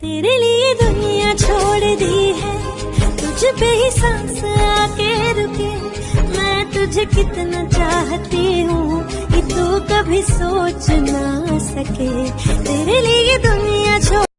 تیرے لیے دنیا چھوڑ دی ہے۔ تجھ پہ ہی سانس آ کے رکے۔ میں تجھے کتنا چاہتی ہوں کہ تو کبھی سوچ نہ سکے۔ تیرے لیے